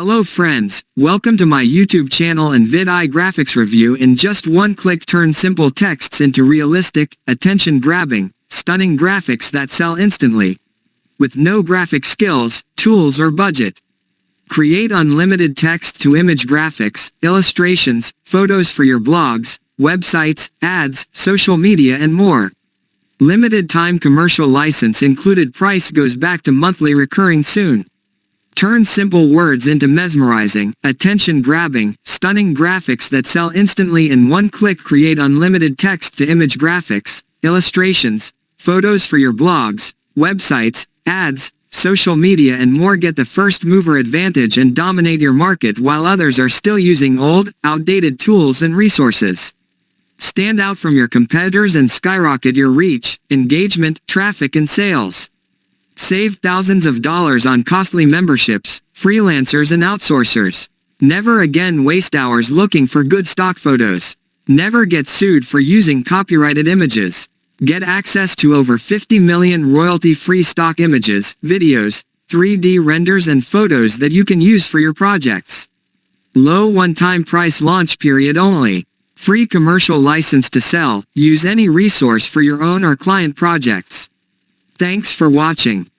Hello friends, welcome to my YouTube channel and VidEye graphics review in just one click turn simple texts into realistic, attention-grabbing, stunning graphics that sell instantly. With no graphic skills, tools or budget. Create unlimited text-to-image graphics, illustrations, photos for your blogs, websites, ads, social media and more. Limited time commercial license included price goes back to monthly recurring soon. Turn simple words into mesmerizing, attention-grabbing, stunning graphics that sell instantly in one click create unlimited text-to-image graphics, illustrations, photos for your blogs, websites, ads, social media and more get the first mover advantage and dominate your market while others are still using old, outdated tools and resources. Stand out from your competitors and skyrocket your reach, engagement, traffic and sales. Save thousands of dollars on costly memberships, freelancers and outsourcers. Never again waste hours looking for good stock photos. Never get sued for using copyrighted images. Get access to over 50 million royalty-free stock images, videos, 3D renders and photos that you can use for your projects. Low one-time price launch period only. Free commercial license to sell, use any resource for your own or client projects. Thanks for watching.